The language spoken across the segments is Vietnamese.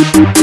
Thank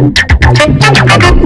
Thank you.